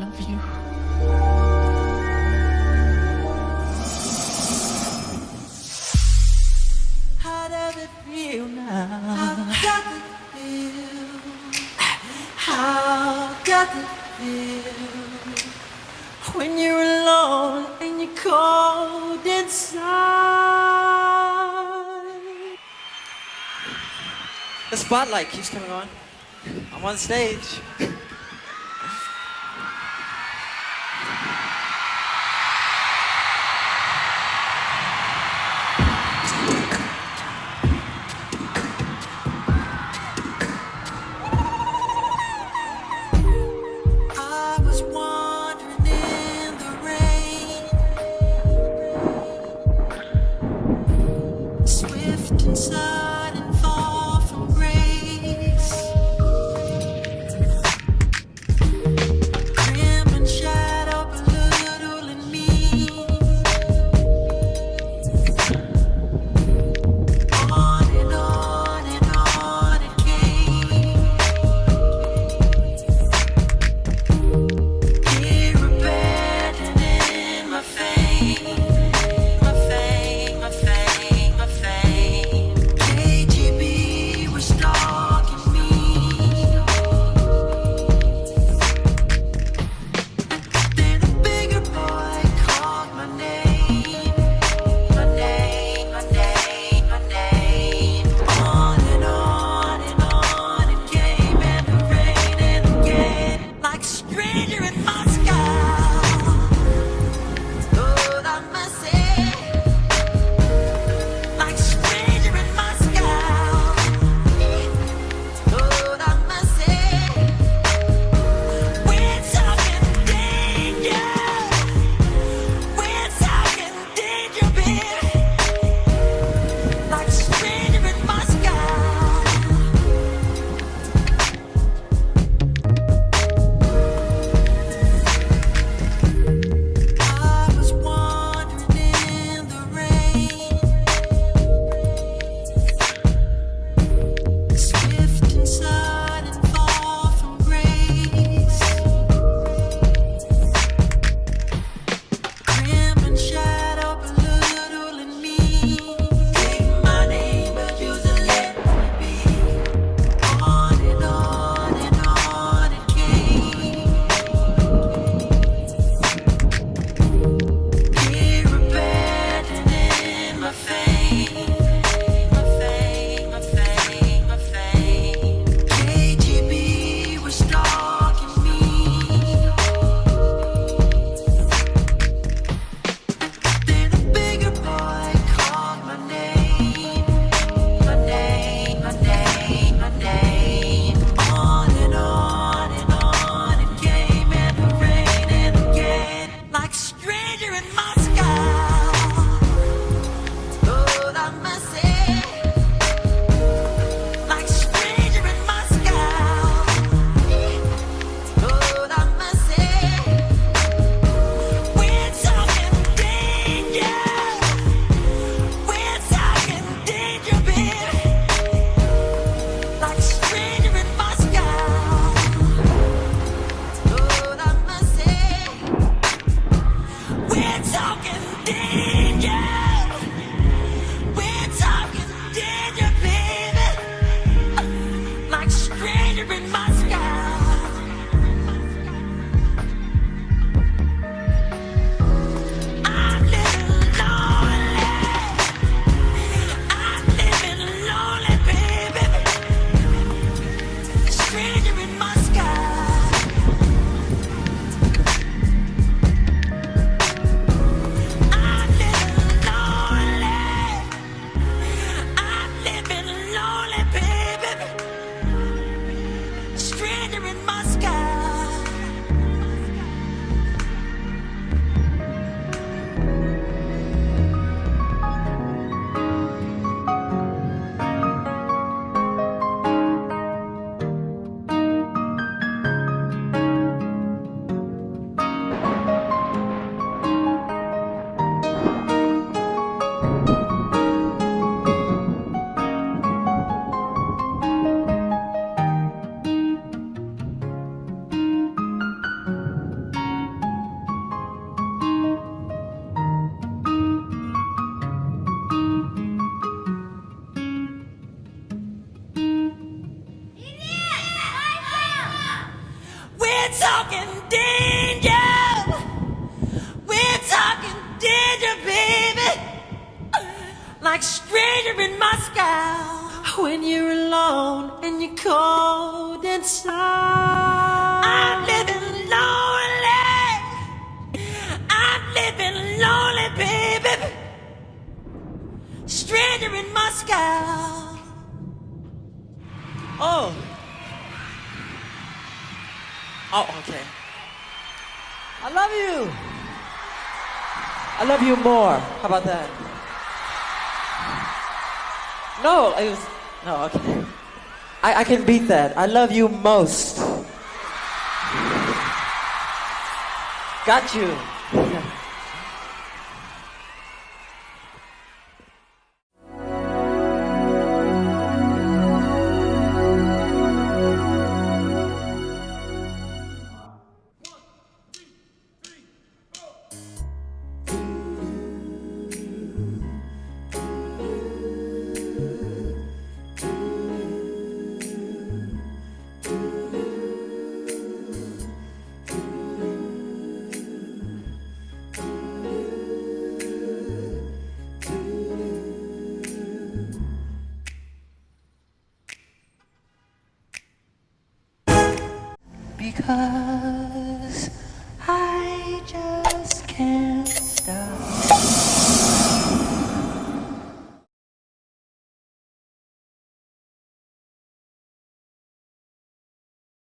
love you. How does it feel now? How does it feel? How does it feel when you're alone and you're cold inside? The spotlight keeps coming on. I'm on stage. swift talking danger. We're talking danger, baby. Like stranger in Moscow. When you're alone and you're cold inside. I'm living lonely. I'm living lonely, baby. Stranger in Moscow. Oh. Oh, okay. I love you. I love you more. How about that? No, it was no. Okay, I, I can beat that. I love you most. Got you. ah.